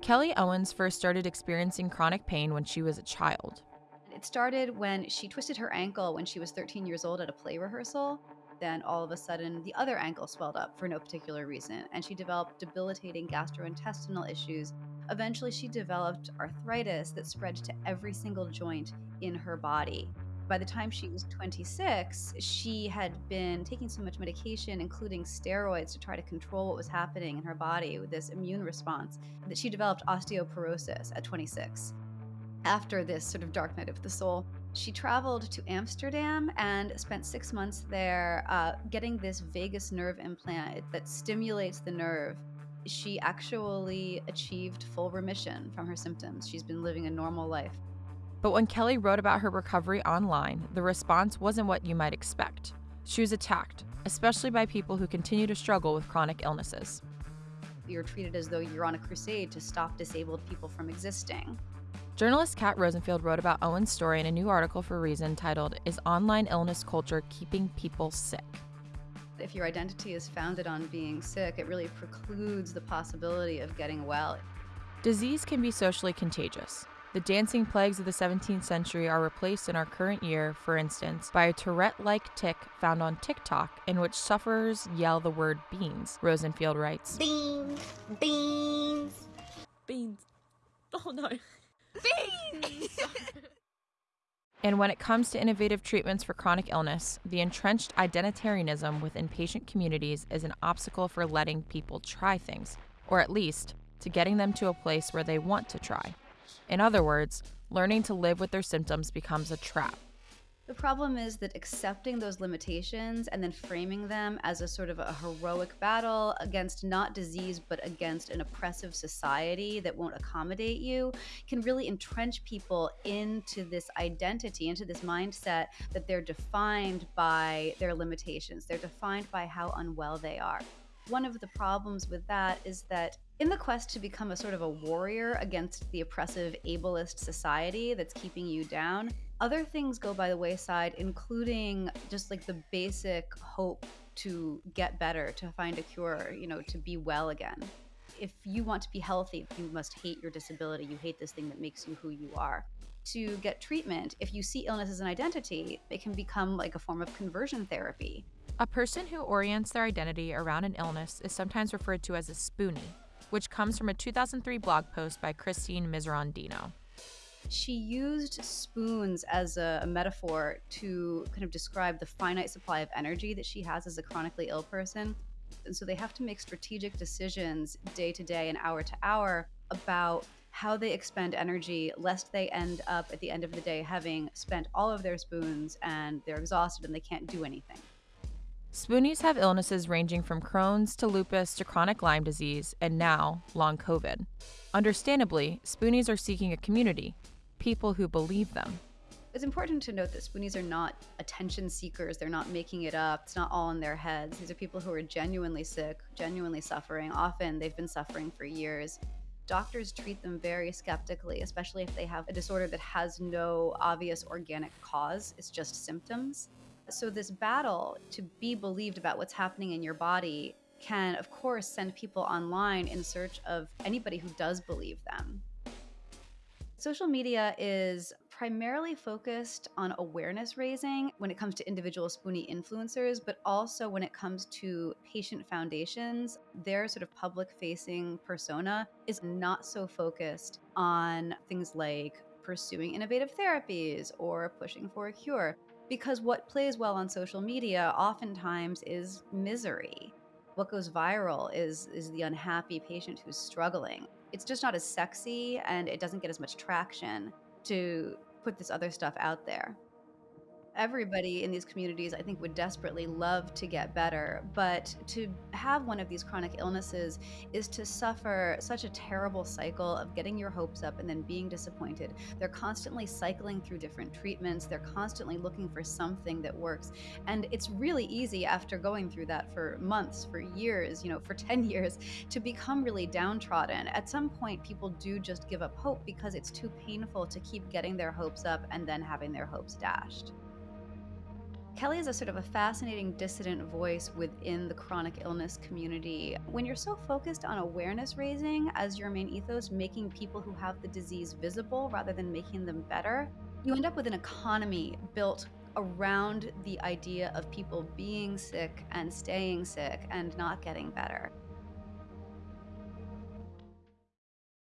Kelly Owens first started experiencing chronic pain when she was a child. It started when she twisted her ankle when she was 13 years old at a play rehearsal. Then all of a sudden, the other ankle swelled up for no particular reason, and she developed debilitating gastrointestinal issues. Eventually, she developed arthritis that spread to every single joint in her body. By the time she was 26, she had been taking so much medication, including steroids, to try to control what was happening in her body with this immune response, that she developed osteoporosis at 26 after this sort of dark night of the soul, she traveled to Amsterdam and spent six months there uh, getting this vagus nerve implant that stimulates the nerve. She actually achieved full remission from her symptoms. She's been living a normal life. But when Kelly wrote about her recovery online, the response wasn't what you might expect. She was attacked, especially by people who continue to struggle with chronic illnesses. You're treated as though you're on a crusade to stop disabled people from existing. Journalist Kat Rosenfield wrote about Owen's story in a new article for Reason titled Is Online Illness Culture Keeping People Sick? If your identity is founded on being sick, it really precludes the possibility of getting well. Disease can be socially contagious. The dancing plagues of the 17th century are replaced in our current year, for instance, by a Tourette like tic found on TikTok in which sufferers yell the word beans, Rosenfield writes. Beans, beans, beans. Oh no. Beans! And when it comes to innovative treatments for chronic illness, the entrenched identitarianism within patient communities is an obstacle for letting people try things, or at least to getting them to a place where they want to try. In other words, learning to live with their symptoms becomes a trap. The problem is that accepting those limitations and then framing them as a sort of a heroic battle against not disease, but against an oppressive society that won't accommodate you can really entrench people into this identity, into this mindset that they're defined by their limitations. They're defined by how unwell they are. One of the problems with that is that in the quest to become a sort of a warrior against the oppressive ableist society that's keeping you down, other things go by the wayside, including just like the basic hope to get better, to find a cure, you know, to be well again. If you want to be healthy, you must hate your disability. You hate this thing that makes you who you are. To get treatment, if you see illness as an identity, it can become like a form of conversion therapy. A person who orients their identity around an illness is sometimes referred to as a spoonie, which comes from a 2003 blog post by Christine Miserandino she used spoons as a, a, metaphor to kind of describe the finite supply of energy that she has as a chronically ill person. And so they have to make strategic decisions day to day and hour to hour about how they expend energy, lest they end up at the end of the day having spent all of their spoons and they're exhausted and they can't do anything. Spoonies have illnesses ranging from Crohn's to lupus to chronic Lyme disease and now long COVID. Understandably, Spoonies are seeking a community, people who believe them. It's important to note that Spoonies are not attention seekers. They're not making it up. It's not all in their heads. These are people who are genuinely sick, genuinely suffering. Often they've been suffering for years. Doctors treat them very skeptically, especially if they have a disorder that has no obvious organic cause, it's just symptoms. So, this battle to be believed about what's happening in your body can, of course, send people online in search of anybody who does believe them. Social media is primarily focused on awareness raising when it comes to individual Spoonie influencers, but also when it comes to patient foundations, their sort of public facing persona is not so focused on things like pursuing innovative therapies or pushing for a cure. Because what plays well on social media oftentimes is misery. What goes viral is, is the unhappy patient who's struggling it's just not as sexy and it doesn't get as much traction to put this other stuff out there everybody in these communities, I think, would desperately love to get better. But to have one of these chronic illnesses is to suffer such a terrible cycle of getting your hopes up and then being disappointed. They're constantly cycling through different treatments, they're constantly looking for something that works. And it's really easy after going through that for months, for years, you know, for 10 years, to become really downtrodden. At some point, people do just give up hope because it's too painful to keep getting their hopes up and then having their hopes dashed. Kelly is a sort of a fascinating dissident voice within the chronic illness community. When you're so focused on awareness raising as your main ethos, making people who have the disease visible rather than making them better, you end up with an economy built around the idea of people being sick and staying sick and not getting better.